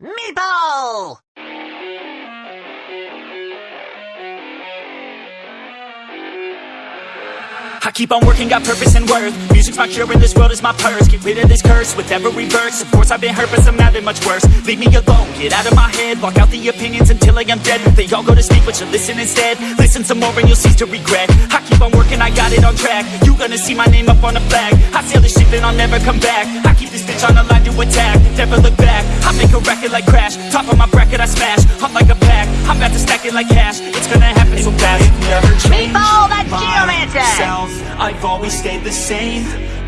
Meatball! I keep on working, got purpose and worth. Music's my cure and this world is my purse. Get rid of this curse with every verse Of course I've been hurt but somehow they're much worse. Leave me alone, get out of my head. Block out the opinions until I am dead. They all go to speak but you listen instead. Listen some more and you'll cease to regret. I keep on working, I got it on track. You gonna see my name up on a flag. I sail and I'll never come back. I keep this bitch on the line to attack. Never look back, I make a record like Crash. Top of my bracket I smash, I'm like a pack. I'm about to stack it like cash It's gonna happen so fast. Never change Meatball, that's Geomancer! myself I've always stayed the same.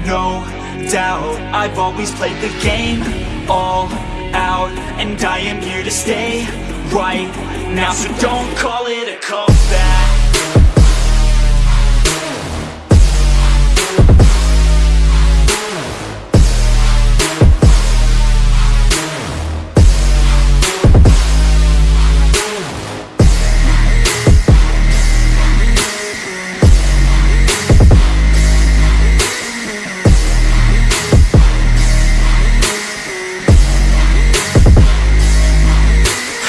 No doubt. I've always played the game. All out. And I am here to stay Right now. So don't call it a comeback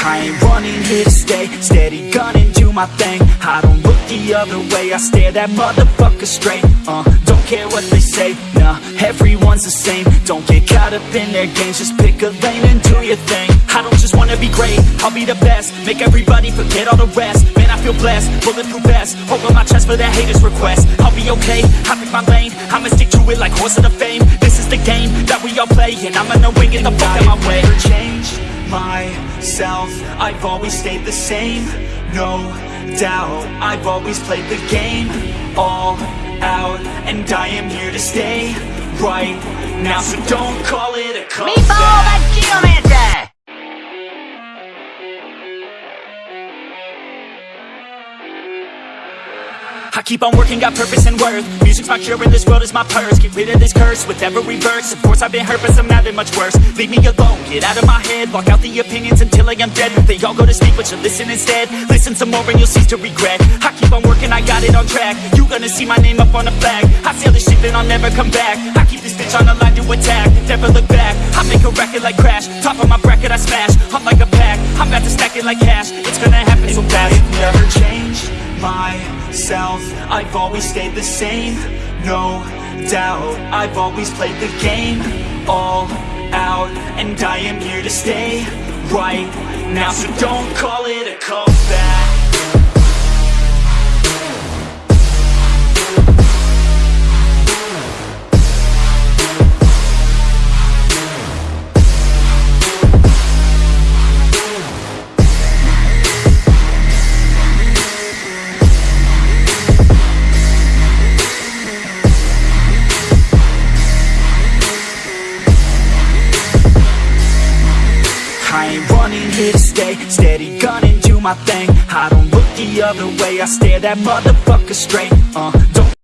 I ain't running here to stay. Steady gunning, do my thing. I don't look the other way I stare that motherfucker straight. Uh, don't care what they say Nah, everyone's the same. Don't get caught up in their games Just pick a lane and do your thing. I don't just wanna be great I'll be the best. Make everybody forget all the rest. Man, I feel blessed Bulletproof vest. Over my chest for that haters' request. I'll be okay I pick my lane. I'ma stick to it like horse of the fame. This is the game that we all play And I'm gonna win, get the fuck out my way. Never changed myself. I've always stayed the same. No doubt I've always played the game. All out And I am here to stay Right now. So don't call it a Meatball, comeback. that's I keep on working, got purpose and worth. Music's my cure and this world is my purse. Get rid of this curse with every verse Of course I've been hurt but somehow they're much worse. Leave me alone, get out of my head. Block out the opinions until I am dead. They all go to speak but you listen instead. Listen some more and you'll cease to regret. I keep on working, I got it on track. You gonna see my name up on a flag. I sail this ship and I'll never come back. I keep this bitch on the line to attack. Never look back, I make a record like Crash. Top of my bracket I smash, I'm like a pack. I'm about to stack it like cash. It's gonna happen so fast. Never changed myself. I've always stayed the same. No doubt I've always played the game. All out And I am here to stay Right now. So don't call it a comeback Here to stay. Steady gunning, do my thing. I don't look the other way I stare that motherfucker straight. Uh, don't